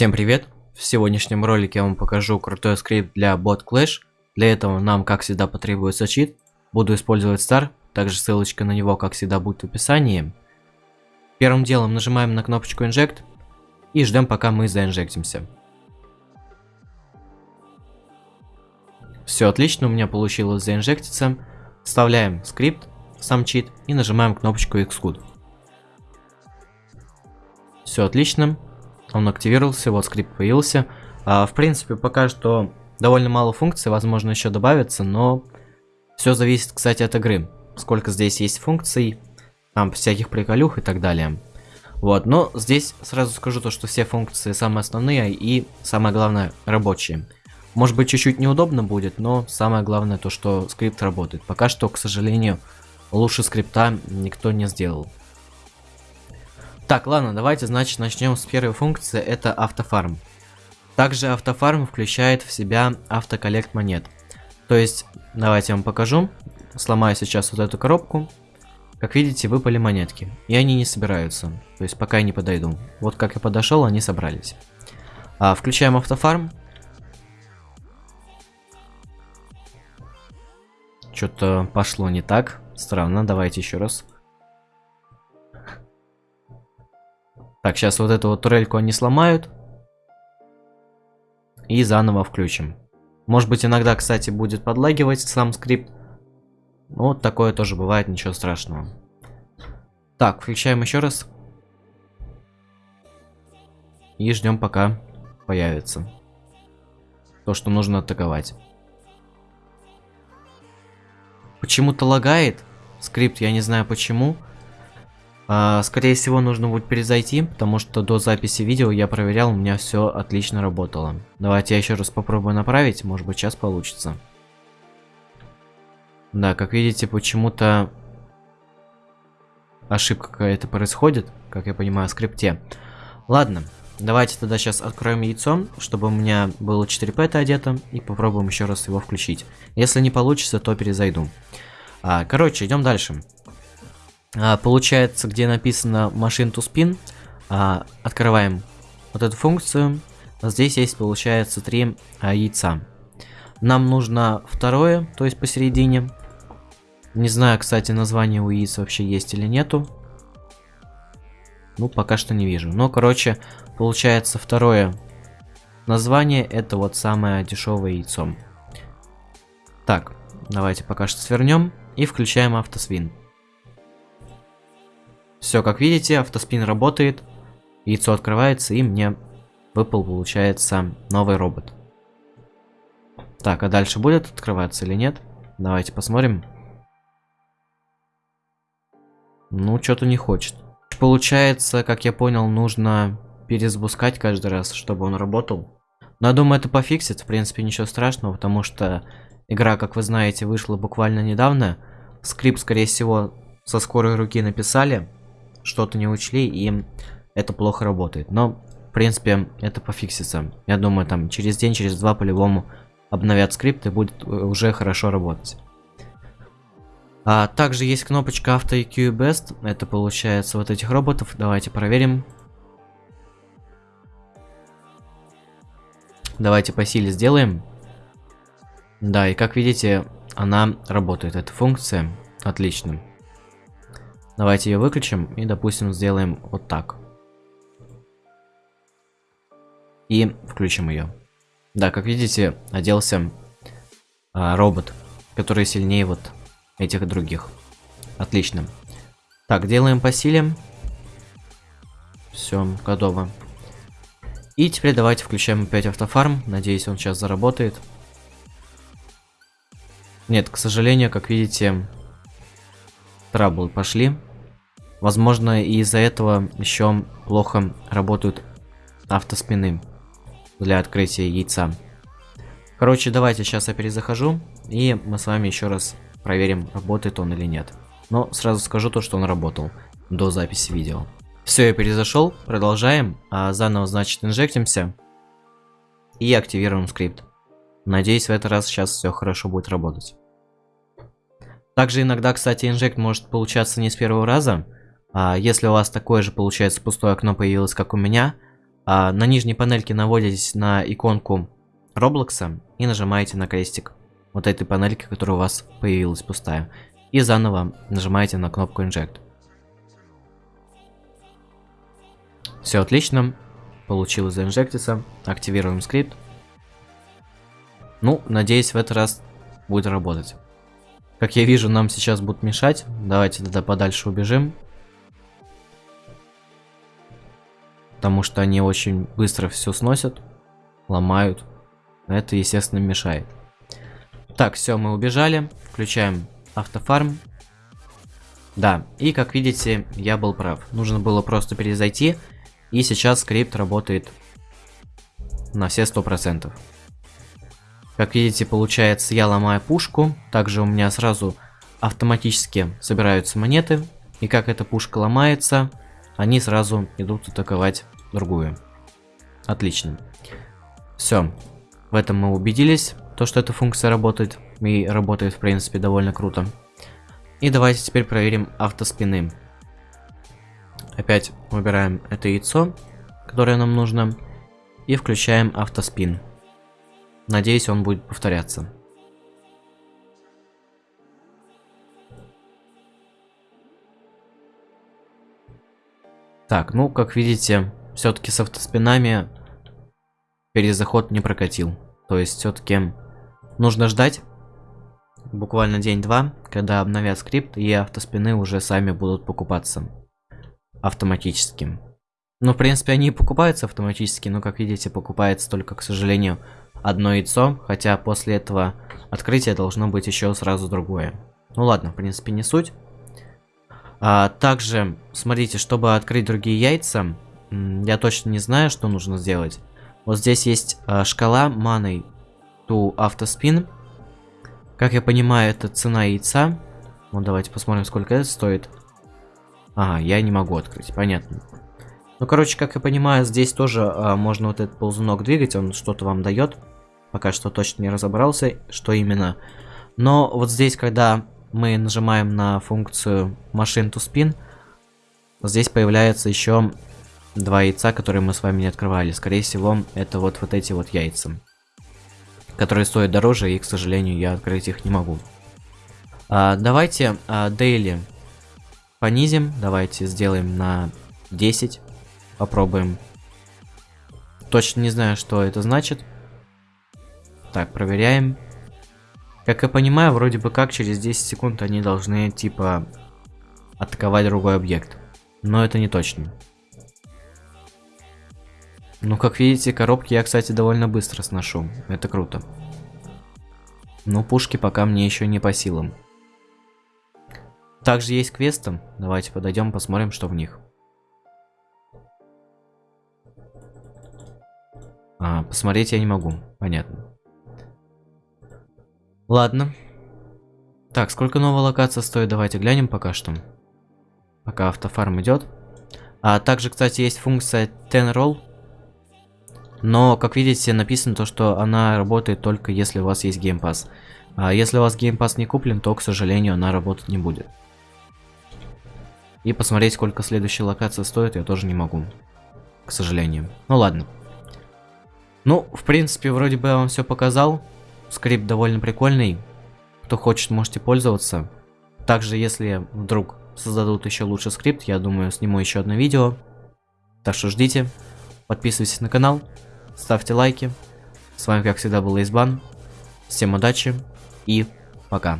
Всем привет! В сегодняшнем ролике я вам покажу крутой скрипт для Bot Clash. Для этого нам, как всегда, потребуется чит. Буду использовать Star, также ссылочка на него, как всегда, будет в описании. Первым делом нажимаем на кнопочку Inject и ждем, пока мы заинжектимся. Все отлично, у меня получилось заинжектиться. Вставляем скрипт, сам чит и нажимаем кнопочку Xcode. Все отлично. Он активировался, вот скрипт появился. А, в принципе, пока что довольно мало функций, возможно еще добавится, но все зависит, кстати, от игры. Сколько здесь есть функций, там всяких приколюх и так далее. Вот, но здесь сразу скажу то, что все функции самые основные и самое главное рабочие. Может быть чуть-чуть неудобно будет, но самое главное то, что скрипт работает. Пока что, к сожалению, лучше скрипта никто не сделал. Так, ладно, давайте, значит, начнем с первой функции, это автофарм. Также автофарм включает в себя автоколлект монет. То есть, давайте я вам покажу. Сломаю сейчас вот эту коробку. Как видите, выпали монетки. И они не собираются. То есть, пока я не подойду. Вот как я подошел, они собрались. А, включаем автофарм. Что-то пошло не так. Странно, давайте еще раз. Так, сейчас вот эту вот турельку они сломают. И заново включим. Может быть иногда, кстати, будет подлагивать сам скрипт. Ну, вот такое тоже бывает, ничего страшного. Так, включаем еще раз. И ждем пока появится. То, что нужно атаковать. Почему-то лагает скрипт, я не знаю почему. А, скорее всего, нужно будет перезайти, потому что до записи видео я проверял, у меня все отлично работало. Давайте я еще раз попробую направить, может быть сейчас получится. Да, как видите, почему-то ошибка какая-то происходит, как я понимаю, в скрипте. Ладно, давайте тогда сейчас откроем яйцо, чтобы у меня было 4 пэта одето, и попробуем еще раз его включить. Если не получится, то перезайду. А, короче, идем дальше. А, получается, где написано Machine to Spin, а, открываем вот эту функцию. Здесь есть, получается, три а, яйца. Нам нужно второе, то есть посередине. Не знаю, кстати, название у яиц вообще есть или нету. Ну, пока что не вижу. Но, короче, получается второе название, это вот самое дешевое яйцо. Так, давайте пока что свернем и включаем автосвин. Все, как видите, автоспин работает, яйцо открывается, и мне выпал, получается, новый робот. Так, а дальше будет открываться или нет? Давайте посмотрим. Ну, что-то не хочет. Получается, как я понял, нужно перезапускать каждый раз, чтобы он работал. Но я думаю, это пофиксит, в принципе, ничего страшного, потому что игра, как вы знаете, вышла буквально недавно. Скрипт, скорее всего, со скорой руки написали что-то не учли, и это плохо работает. Но, в принципе, это пофиксится. Я думаю, там через день, через два по-любому обновят скрипт и будет э, уже хорошо работать. А, также есть кнопочка Auto EQ Best. Это получается вот этих роботов. Давайте проверим. Давайте по силе сделаем. Да, и как видите, она работает, эта функция. Отлично. Давайте ее выключим и, допустим, сделаем вот так. И включим ее. Да, как видите, оделся а, робот, который сильнее вот этих других. Отлично. Так, делаем по силе. Все, готово. И теперь давайте включаем опять автофарм. Надеюсь, он сейчас заработает. Нет, к сожалению, как видите, траблы пошли. Возможно, из-за этого еще плохо работают автоспины для открытия яйца. Короче, давайте сейчас я перезахожу, и мы с вами еще раз проверим, работает он или нет. Но сразу скажу то, что он работал до записи видео. Все, я перезашел, продолжаем, а заново, значит, инжектимся и активируем скрипт. Надеюсь, в этот раз сейчас все хорошо будет работать. Также иногда, кстати, инжект может получаться не с первого раза, а если у вас такое же, получается, пустое окно появилось, как у меня, А, на нижней панельке наводитесь на иконку Роблокса и нажимаете на крестик вот этой панельки, которая у вас появилась пустая. И заново нажимаете на кнопку Inject. Все отлично. Получилось заинжектиться. Активируем скрипт. Ну, надеюсь, в этот раз будет работать. Как я вижу, нам сейчас будут мешать. Давайте тогда подальше убежим. Потому что они очень быстро все сносят, ломают. Это, естественно, мешает. Так, все, мы убежали. Включаем автофарм. Да, и как видите, я был прав. Нужно было просто перезайти. И сейчас скрипт работает на все сто процентов. Как видите, получается, я ломаю пушку. Также у меня сразу автоматически собираются монеты. И как эта пушка ломается, они сразу идут атаковать другую. Отлично. Все. В этом мы убедились, то что эта функция работает. И работает, в принципе, довольно круто. И давайте теперь проверим автоспины. Опять выбираем это яйцо, которое нам нужно. И включаем автоспин. Надеюсь, он будет повторяться. Так, ну, как видите, все-таки с автоспинами перезаход не прокатил. То есть, все-таки нужно ждать буквально день-два, когда обновят скрипт, и автоспины уже сами будут покупаться автоматически. Ну, в принципе, они покупаются автоматически, но, как видите, покупается только, к сожалению, одно яйцо, хотя после этого открытия должно быть еще сразу другое. Ну ладно, в принципе, не суть. А, также, смотрите, чтобы открыть другие яйца, я точно не знаю, что нужно сделать. Вот здесь есть а, шкала маной to автоспин. Как я понимаю, это цена яйца. Ну, давайте посмотрим, сколько это стоит. Ага, я не могу открыть, понятно. Ну, короче, как я понимаю, здесь тоже а, можно вот этот ползунок двигать, он что-то вам дает. Пока что точно не разобрался, что именно. Но вот здесь, когда мы нажимаем на функцию Machine to Spin, здесь появляется еще два яйца, которые мы с вами не открывали. Скорее всего, это вот, вот эти вот яйца, которые стоят дороже, и, к сожалению, я открыть их не могу. А, давайте а, Daily понизим. Давайте сделаем на 10. Попробуем. Точно не знаю, что это значит. Так, проверяем. Как я понимаю, вроде бы как через 10 секунд они должны, типа, атаковать другой объект. Но это не точно. Ну, как видите, коробки я, кстати, довольно быстро сношу. Это круто. Но пушки пока мне еще не по силам. Также есть квесты. Давайте подойдем, посмотрим, что в них. А, посмотреть я не могу. Понятно. Ладно. Так, сколько новая локация стоит? Давайте глянем пока что. Пока автофарм идет. А также, кстати, есть функция Ten Roll. Но, как видите, написано то, что она работает только если у вас есть Game Pass. А если у вас Game Pass не куплен, то, к сожалению, она работать не будет. И посмотреть, сколько следующая локация стоит, я тоже не могу. К сожалению. Ну ладно. Ну, в принципе, вроде бы я вам все показал. Скрипт довольно прикольный. Кто хочет, можете пользоваться. Также, если вдруг создадут еще лучше скрипт, я думаю, сниму еще одно видео. Так что ждите. Подписывайтесь на канал. Ставьте лайки. С вами, как всегда, был Избан. Всем удачи и пока.